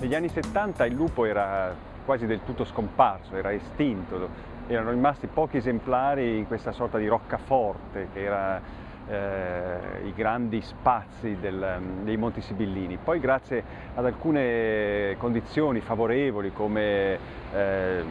Negli anni 70 il lupo era quasi del tutto scomparso, era estinto, erano rimasti pochi esemplari in questa sorta di roccaforte che era eh, i grandi spazi del, dei Monti Sibillini. Poi grazie ad alcune condizioni favorevoli come eh,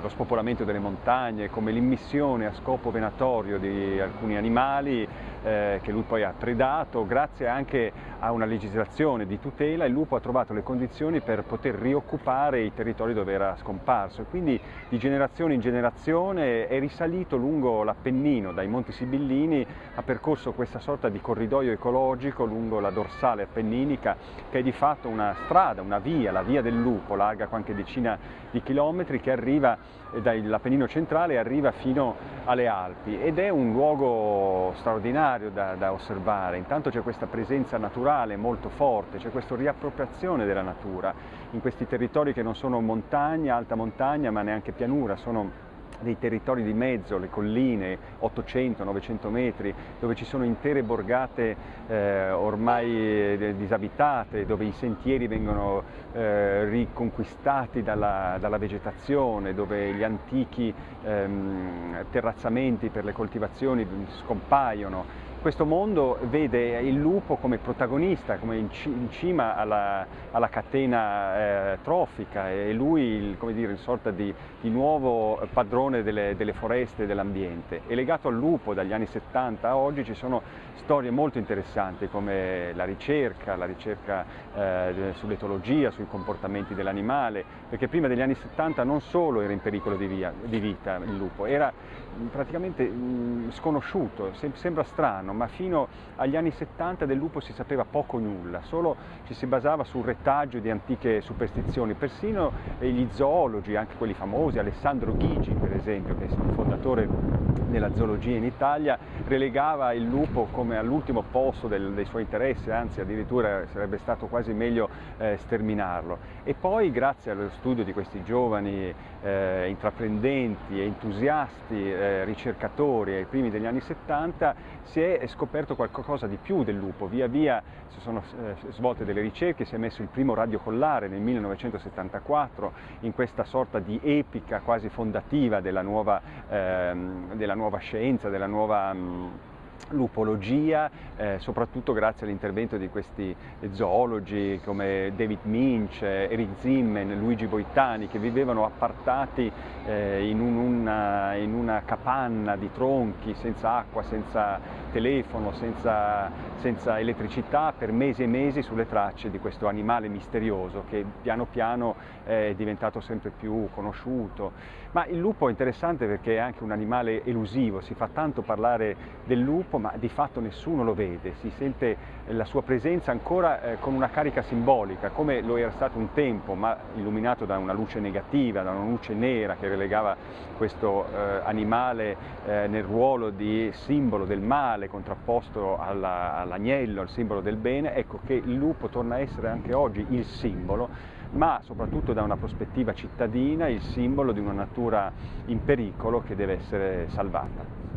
lo spopolamento delle montagne, come l'immissione a scopo venatorio di alcuni animali eh, che lui poi ha predato, grazie anche a una legislazione di tutela il lupo ha trovato le condizioni per poter rioccupare i territori dove era scomparso. E quindi di generazione in generazione è risalito lungo l'Appennino, dai Monti Sibillini, ha percorso questa sorta di corridoio ecologico lungo la dorsale appenninica che è di fatto una strada, una via, la via del lupo, larga qualche decina di chilometri che arriva dall'Appennino centrale e arriva fino alle Alpi. Ed è un luogo straordinario da, da osservare, intanto c'è questa presenza naturale molto forte, c'è questa riappropriazione della natura. In questi territori che non sono montagna, alta montagna ma neanche pianura, sono dei territori di mezzo, le colline, 800-900 metri, dove ci sono intere borgate eh, ormai eh, disabitate, dove i sentieri vengono eh, riconquistati dalla, dalla, vegetazione, dove gli antichi ehm, terrazzamenti per le coltivazioni scompaiono, questo mondo vede il lupo come protagonista, come in, cima alla, alla catena eh, trofica e lui il, come dire, in sorta di, di nuovo padrone delle, delle foreste e dell'ambiente. E legato al lupo dagli anni 70 a oggi ci sono storie molto interessanti come la ricerca, la ricerca eh, sull'etologia, sui comportamenti dell'animale, perché prima degli anni 70 non solo era in pericolo di, via, di vita il lupo, era praticamente mh, sconosciuto, sem sembra strano ma fino agli anni 70 del lupo si sapeva poco o nulla, solo ci si basava sul retaggio di antiche superstizioni, persino gli zoologi, anche quelli famosi, Alessandro Ghigi per esempio, che fondatore della zoologia in Italia, relegava il lupo come all'ultimo posto del, dei suoi interessi, anzi addirittura sarebbe stato quasi meglio eh, sterminarlo. E poi grazie allo studio di questi giovani eh, intraprendenti entusiasti eh, ricercatori ai primi degli anni 70 si è scoperto qualcosa di più del lupo, via via si sono eh, svolte delle ricerche, si è messo il primo radiocollare nel 1974 in questa sorta di epica quasi fondativa della nuova, ehm, della nuova scienza, della nuova lupologia, eh, soprattutto grazie all'intervento di questi zoologi come David Minch, Eric Zimmen, Luigi Boitani, che vivevano appartati eh, in, un, una, in, una, capanna di tronchi, senza acqua, senza telefono, senza, senza elettricità, per mesi e mesi sulle tracce di questo animale misterioso che piano piano è diventato sempre più conosciuto. Ma il lupo è interessante perché è anche un animale elusivo, si fa tanto parlare del lupo, ma di fatto nessuno lo vede, si sente la sua presenza ancora eh, con una carica simbolica, come lo era stato un tempo, ma illuminato da una luce negativa, da una luce nera che relegava questo eh, animale eh, nel ruolo di simbolo del male contrapposto all'agnello, al simbolo del bene, ecco che il lupo torna a essere anche oggi il simbolo ma soprattutto da una prospettiva cittadina il simbolo di una natura in pericolo che deve essere salvata.